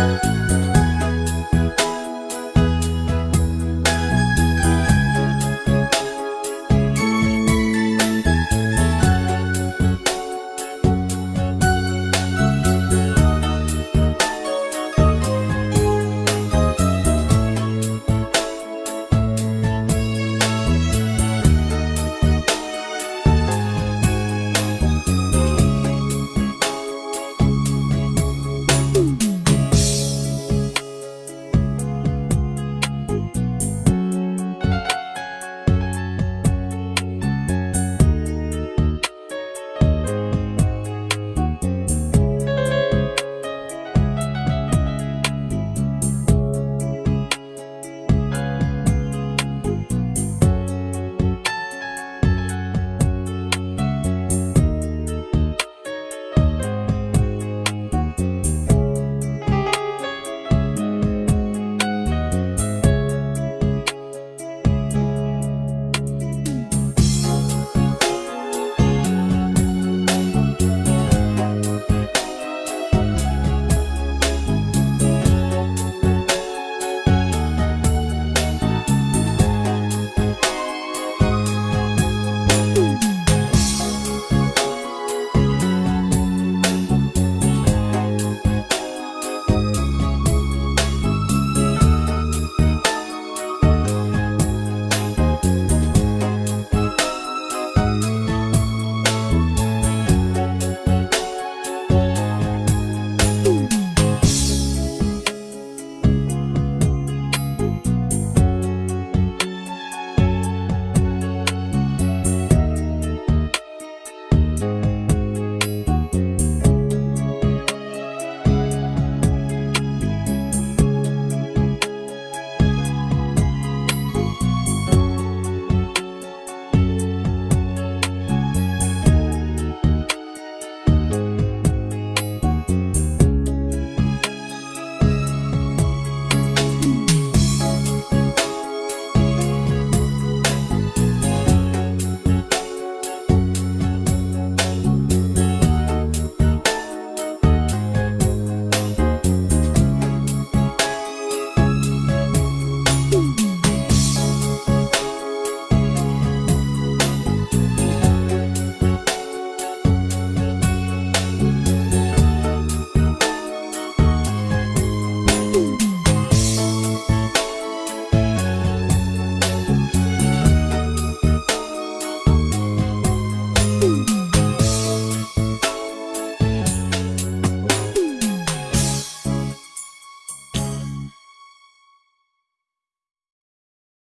Música